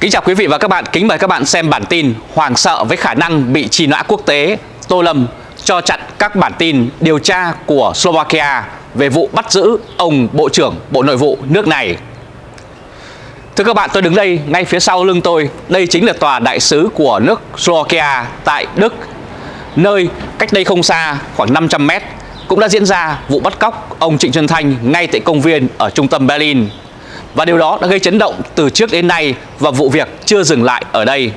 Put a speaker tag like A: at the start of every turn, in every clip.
A: Kính chào quý vị và các bạn, kính mời các bạn xem bản tin Hoàng sợ với khả năng bị trì nã quốc tế Tô Lâm cho chặn các bản tin điều tra của Slovakia về vụ bắt giữ ông Bộ trưởng Bộ Nội vụ nước này. Thưa các bạn, tôi đứng đây ngay phía sau lưng tôi. Đây chính là tòa đại sứ của nước Slovakia tại Đức. Nơi cách đây không xa khoảng 500 mét cũng đã diễn ra vụ bắt cóc ông Trịnh Xuân Thanh ngay tại công viên ở trung tâm Berlin và điều đó đã gây chấn động từ trước đến nay và vụ việc chưa dừng lại ở đây.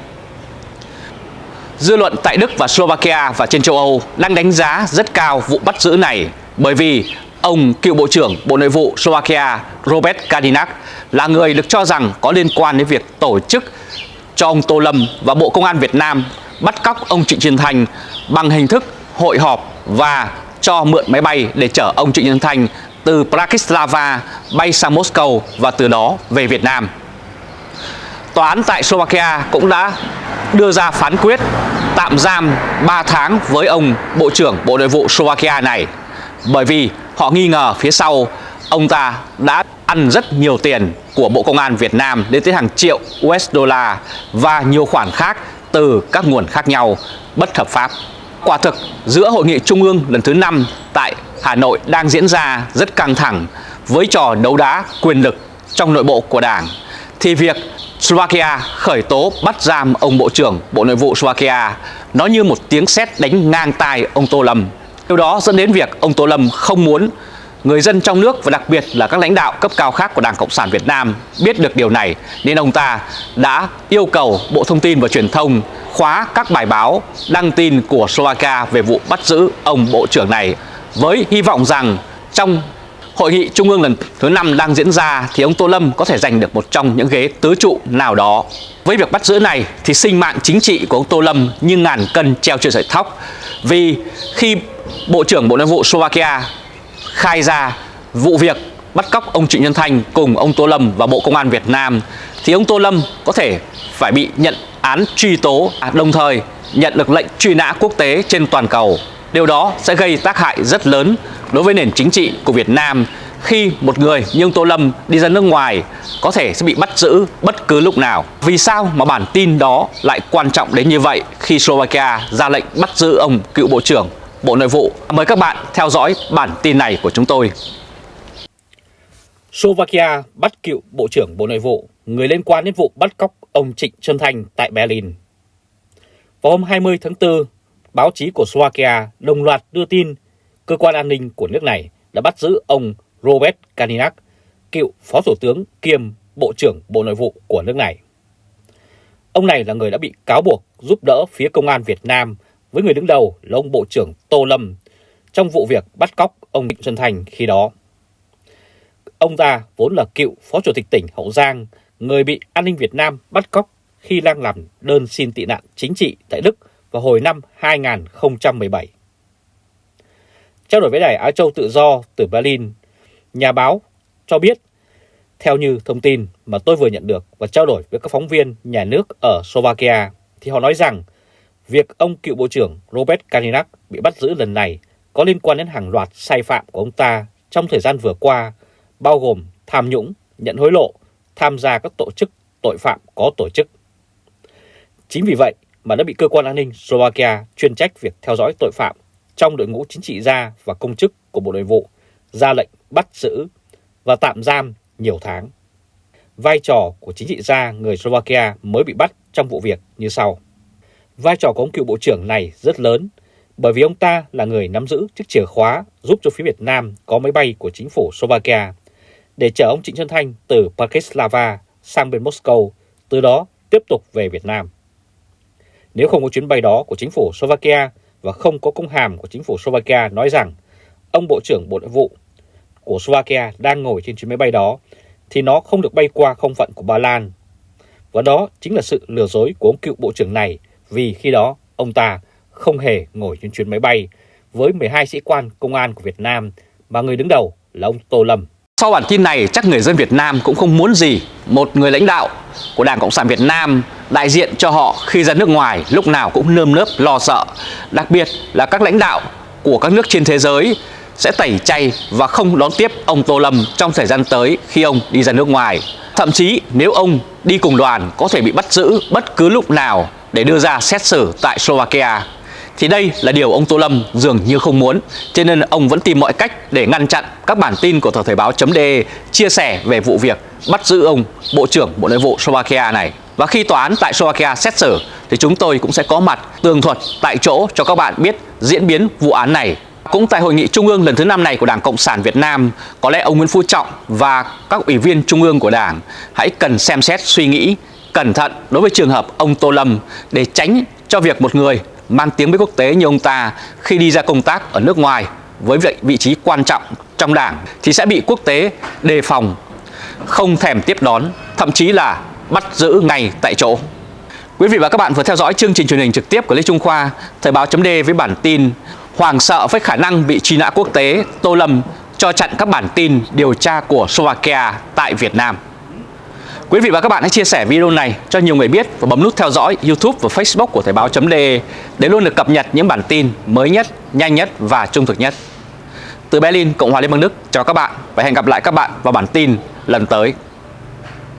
A: Dư luận tại Đức và Slovakia và trên châu Âu đang đánh giá rất cao vụ bắt giữ này bởi vì ông cựu Bộ trưởng Bộ Nội vụ Slovakia Robert Kadinak là người được cho rằng có liên quan đến việc tổ chức cho ông Tô Lâm và Bộ Công an Việt Nam bắt cóc ông Trịnh Xuân Thành bằng hình thức hội họp và cho mượn máy bay để chở ông Trịnh Xuân Thành từ Bratislava bay sang Moscow và từ đó về Việt Nam. Tòa án tại Slovakia cũng đã đưa ra phán quyết tạm giam 3 tháng với ông Bộ trưởng Bộ Nội vụ Slovakia này, bởi vì họ nghi ngờ phía sau, ông ta đã ăn rất nhiều tiền của Bộ Công an Việt Nam đến tới hàng triệu USD và nhiều khoản khác từ các nguồn khác nhau, bất hợp pháp. Quả thực, giữa hội nghị trung ương lần thứ 5 tại Hà Nội đang diễn ra rất căng thẳng với trò đấu đá quyền lực trong nội bộ của Đảng thì việc Slovakia khởi tố bắt giam ông Bộ trưởng Bộ Nội vụ Slovakia, nó như một tiếng sét đánh ngang tai ông Tô Lâm. Điều đó dẫn đến việc ông Tô Lâm không muốn người dân trong nước và đặc biệt là các lãnh đạo cấp cao khác của Đảng Cộng sản Việt Nam biết được điều này, nên ông ta đã yêu cầu Bộ Thông tin và Truyền thông khóa các bài báo đăng tin của Slovakia về vụ bắt giữ ông Bộ trưởng này với hy vọng rằng trong Hội nghị Trung ương lần thứ 5 đang diễn ra thì ông Tô Lâm có thể giành được một trong những ghế tứ trụ nào đó. Với việc bắt giữ này thì sinh mạng chính trị của ông Tô Lâm như ngàn cân treo trên sợi tóc. Vì khi Bộ trưởng Bộ Nội vụ Slovakia khai ra vụ việc bắt cóc ông Trịnh Nhân Thanh cùng ông Tô Lâm và Bộ Công an Việt Nam, thì ông Tô Lâm có thể phải bị nhận án truy tố à, đồng thời nhận được lệnh truy nã quốc tế trên toàn cầu. Điều đó sẽ gây tác hại rất lớn đối với nền chính trị của Việt Nam khi một người như ông Tô Lâm đi ra nước ngoài có thể sẽ bị bắt giữ bất cứ lúc nào. Vì sao mà bản tin đó lại quan trọng đến như vậy khi Slovakia ra lệnh bắt giữ ông cựu Bộ trưởng Bộ Nội vụ? Mời các bạn theo dõi bản tin này của chúng tôi.
B: Slovakia bắt cựu Bộ trưởng Bộ Nội vụ, người liên quan đến vụ bắt cóc ông Trịnh Xuân Thanh tại Berlin. Vào hôm 20 tháng 4, báo chí của Slovakia đồng loạt đưa tin cơ quan an ninh của nước này đã bắt giữ ông Robert Kaninak, cựu Phó Thủ tướng kiêm Bộ trưởng Bộ Nội vụ của nước này. Ông này là người đã bị cáo buộc giúp đỡ phía công an Việt Nam với người đứng đầu là ông Bộ trưởng Tô Lâm trong vụ việc bắt cóc ông Trịnh Xuân Thành khi đó. Ông ta vốn là cựu Phó Chủ tịch tỉnh Hậu Giang, người bị an ninh Việt Nam bắt cóc khi đang làm đơn xin tị nạn chính trị tại Đức vào hồi năm 2017. Trao đổi với đài Á Châu Tự Do từ Berlin, nhà báo cho biết, theo như thông tin mà tôi vừa nhận được và trao đổi với các phóng viên nhà nước ở Slovakia, thì họ nói rằng việc ông cựu Bộ trưởng Robert Kalinak bị bắt giữ lần này có liên quan đến hàng loạt sai phạm của ông ta trong thời gian vừa qua, bao gồm tham nhũng, nhận hối lộ, tham gia các tổ chức tội phạm có tổ chức. Chính vì vậy mà đã bị cơ quan an ninh Slovakia chuyên trách việc theo dõi tội phạm trong đội ngũ chính trị gia và công chức của Bộ Nội vụ ra lệnh bắt giữ và tạm giam nhiều tháng. Vai trò của chính trị gia người Slovakia mới bị bắt trong vụ việc như sau. Vai trò của ông cựu bộ trưởng này rất lớn bởi vì ông ta là người nắm giữ chiếc chìa khóa giúp cho phía Việt Nam có máy bay của chính phủ Slovakia để chở ông Trịnh Xuân Thanh từ Bratislava sang bên Moscow, từ đó tiếp tục về Việt Nam. Nếu không có chuyến bay đó của chính phủ Slovakia và không có công hàm của chính phủ Slovakia nói rằng ông Bộ trưởng Bộ Nội vụ của Slovakia đang ngồi trên chuyến máy bay đó, thì nó không được bay qua không phận của Ba Lan. Và đó chính là sự lừa dối của ông cựu Bộ trưởng này, vì khi đó ông ta không hề ngồi trên chuyến máy bay với 12 sĩ quan công an của Việt Nam, mà người đứng đầu là ông Tô Lâm.
A: Sau bản tin này, chắc người dân Việt Nam cũng không muốn gì một người lãnh đạo của Đảng Cộng sản Việt Nam đại diện cho họ khi ra nước ngoài lúc nào cũng nơm nớp lo sợ. Đặc biệt là các lãnh đạo của các nước trên thế giới sẽ tẩy chay và không đón tiếp ông Tô Lâm trong thời gian tới khi ông đi ra nước ngoài. Thậm chí nếu ông đi cùng đoàn có thể bị bắt giữ bất cứ lúc nào để đưa ra xét xử tại Slovakia thì đây là điều ông Tô Lâm dường như không muốn, cho nên ông vẫn tìm mọi cách để ngăn chặn các bản tin của tờ Thời báo.de chia sẻ về vụ việc bắt giữ ông Bộ trưởng Bộ Nội vụ Slovakia này. Và khi tòa án tại Slovakia xét xử thì chúng tôi cũng sẽ có mặt tường thuật tại chỗ cho các bạn biết diễn biến vụ án này. Cũng tại hội nghị trung ương lần thứ năm này của Đảng Cộng sản Việt Nam, có lẽ ông Nguyễn Phú Trọng và các ủy viên trung ương của Đảng hãy cần xem xét suy nghĩ cẩn thận đối với trường hợp ông Tô Lâm để tránh cho việc một người mang tiếng với quốc tế như ông ta khi đi ra công tác ở nước ngoài với vị, vị trí quan trọng trong đảng thì sẽ bị quốc tế đề phòng, không thèm tiếp đón, thậm chí là bắt giữ ngay tại chỗ. Quý vị và các bạn vừa theo dõi chương trình truyền hình trực tiếp của Lê Trung Khoa, Thời báo chấm với bản tin Hoàng sợ với khả năng bị truy nã quốc tế, Tô Lâm cho chặn các bản tin điều tra của Slovakia tại Việt Nam. Quý vị và các bạn hãy chia sẻ video này cho nhiều người biết và bấm nút theo dõi YouTube và Facebook của Thời báo.de để luôn được cập nhật những bản tin mới nhất, nhanh nhất và trung thực nhất. Từ Berlin, Cộng hòa Liên bang Đức, chào các bạn và hẹn gặp lại các bạn vào bản tin lần tới.